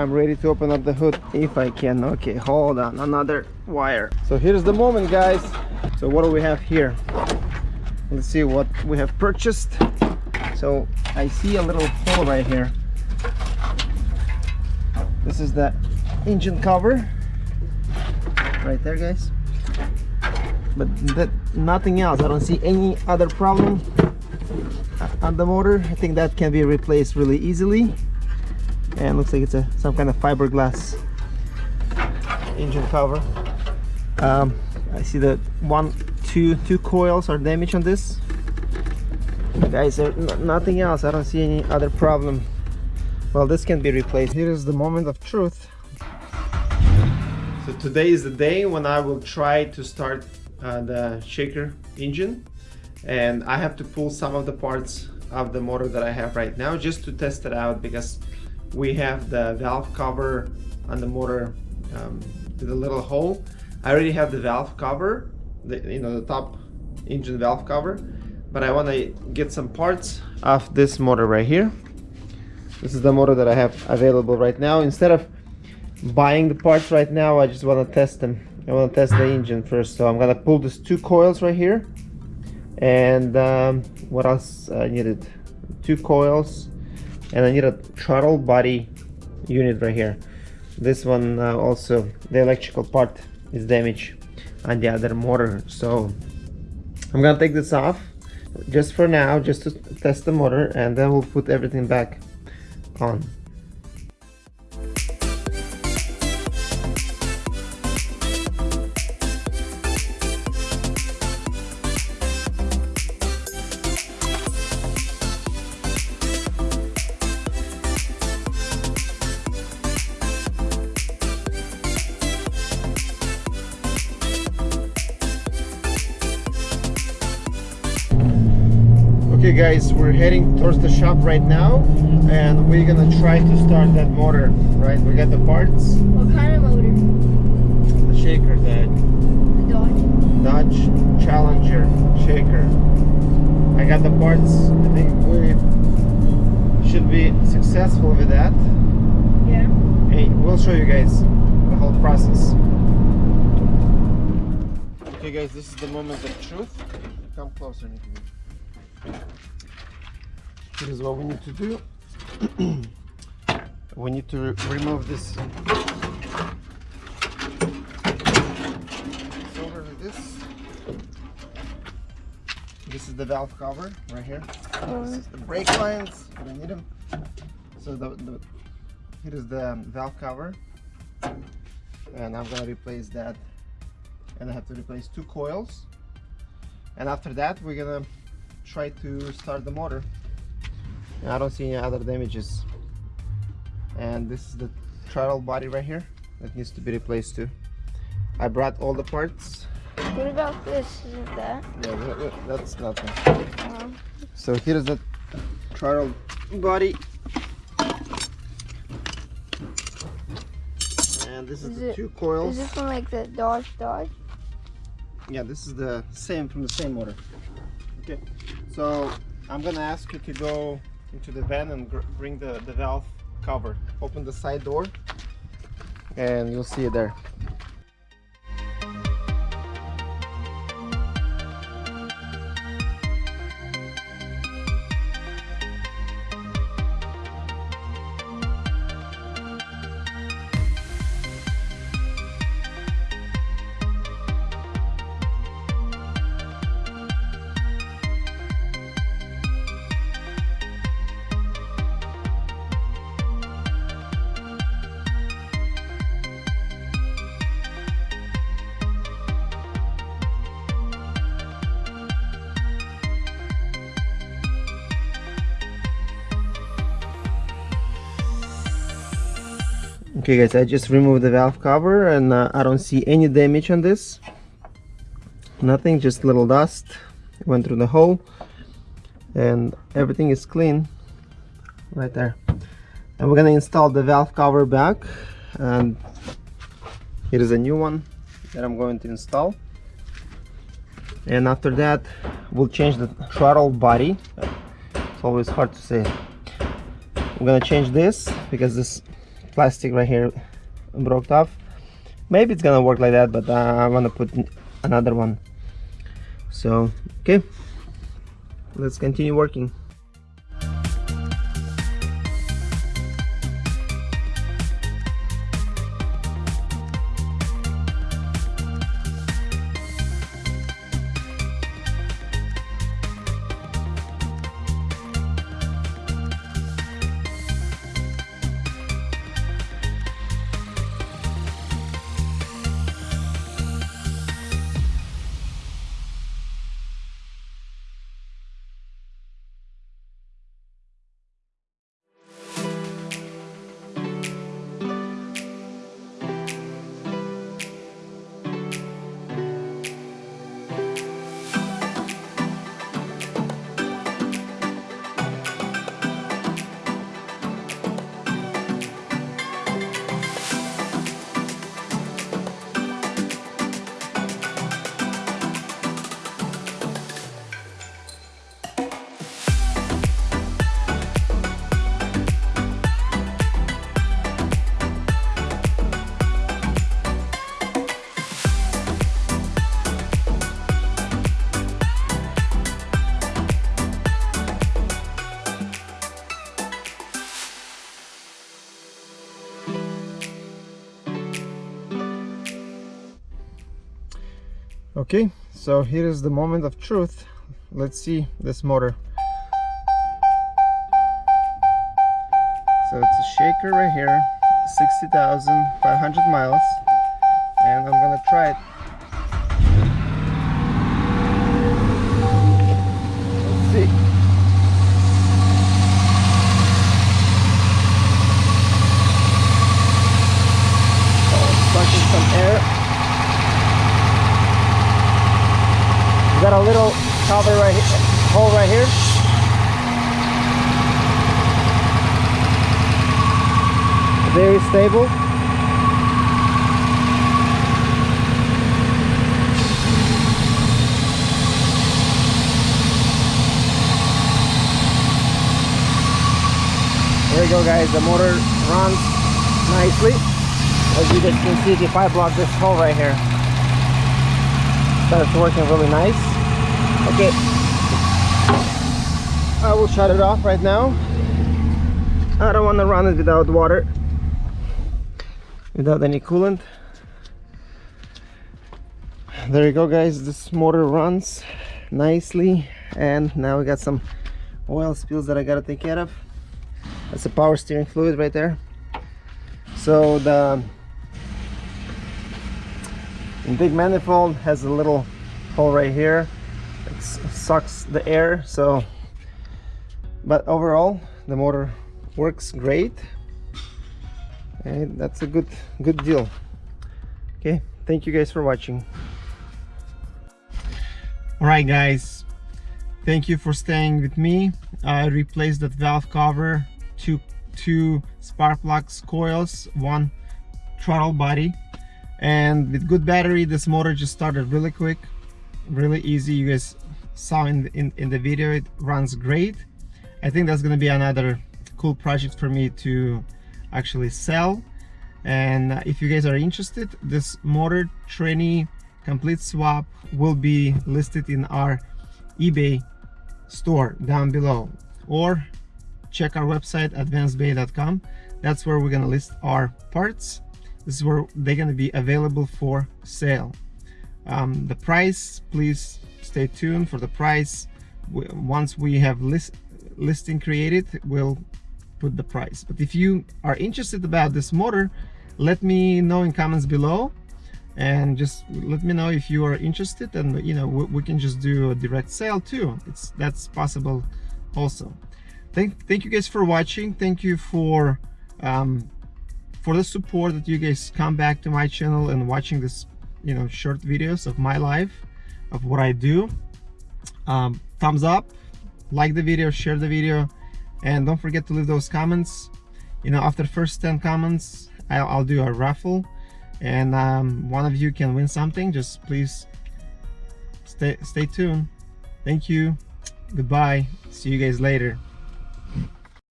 I'm ready to open up the hood if I can. Okay, hold on, another wire. So here's the moment, guys. So what do we have here? Let's see what we have purchased. So I see a little hole right here. This is the engine cover right there, guys. But that nothing else. I don't see any other problem on the motor. I think that can be replaced really easily and looks like it's a some kind of fiberglass engine cover. Um, I see that one two two coils are damaged on this. Guys nothing else. I don't see any other problem. Well this can be replaced. Here is the moment of truth. So today is the day when I will try to start uh, the shaker engine. And I have to pull some of the parts of the motor that I have right now just to test it out because we have the valve cover on the motor um, a little hole. I already have the valve cover, the, you know, the top engine valve cover, but I want to get some parts of this motor right here. This is the motor that I have available right now. Instead of buying the parts right now, I just want to test them. I want to test the engine first. So I'm going to pull these two coils right here. And um, what else I needed? Two coils and I need a throttle body unit right here. This one uh, also the electrical part is damaged on the other motor. So I'm gonna take this off just for now just to test the motor and then we'll put everything back on okay guys we're heading towards the shop right now and we're gonna try to start that motor right? We got the parts. What kind of motor? The shaker the, the dodge. Dodge challenger shaker. I got the parts. I think we should be successful with that. Yeah. Hey we'll show you guys the whole process. Okay guys this is the moment of truth. Come closer Nikki. Here's what we need to do. we need to remove this with this. This is the valve cover right here. This is the brake lines. We don't need them. So the, the here is the um, valve cover, and I'm gonna replace that. And I have to replace two coils. And after that, we're gonna try to start the motor. I don't see any other damages. And this is the throttle body right here that needs to be replaced too. I brought all the parts. What about this? Isn't that? Yeah that's nothing. Uh, so here's the throttle body. And this is, is the it, two coils. is this one like the Dodge Dodge? Yeah this is the same from the same motor. Okay so I'm gonna ask you to go into the van and bring the, the valve cover. Open the side door and you'll see it there. Okay guys I just removed the valve cover and uh, I don't see any damage on this. Nothing just little dust. Went through the hole and everything is clean right there. And we're gonna install the valve cover back and here is a new one that I'm going to install. And after that we'll change the throttle body. It's always hard to say. We're gonna change this because this plastic right here broke off. Maybe it's gonna work like that but uh, I want to put another one. So okay. Let's continue working okay so here is the moment of truth. Let's see this motor. So it's a shaker right here 60,500 miles and I'm gonna try it let's see oh, sucking some air got a little cover right here, hole right here. Very stable. There you go guys, the motor runs nicely. As you guys can see if I block this hole right here. Starts working really nice. Okay. I will shut it off right now. I don't want to run it without water without any coolant. There you go guys. This motor runs nicely. And now we got some oil spills that I gotta take care of. That's the power steering fluid right there. So the big manifold has a little hole right here. It sucks the air so. But overall the motor works great and that's a good good deal. Okay thank you guys for watching. All right guys. Thank you for staying with me. I replaced that valve cover two two spark plugs coils one throttle body. And with good battery this motor just started really quick really easy. You guys saw in in, in the video it runs great. I think that's going to be another cool project for me to actually sell. And if you guys are interested this motor tranny complete swap will be listed in our ebay store down below. Or check our website advancedbay.com that's where we're going to list our parts. This is where they're going to be available for sale. Um, the price please stay tuned for the price. Once we have list listing created we'll put the price. But if you are interested about this motor let me know in comments below. And just let me know if you are interested and you know we, we can just do a direct sale too. It's that's possible also. Thank thank you guys for watching. Thank you for um, for the support that you guys come back to my channel and watching this you know short videos of my life of what I do. Um, thumbs up like the video share the video and don't forget to leave those comments. You know after first 10 comments I'll, I'll do a raffle. And um, one of you can win something. Just please stay stay tuned. Thank you. Goodbye. See you guys later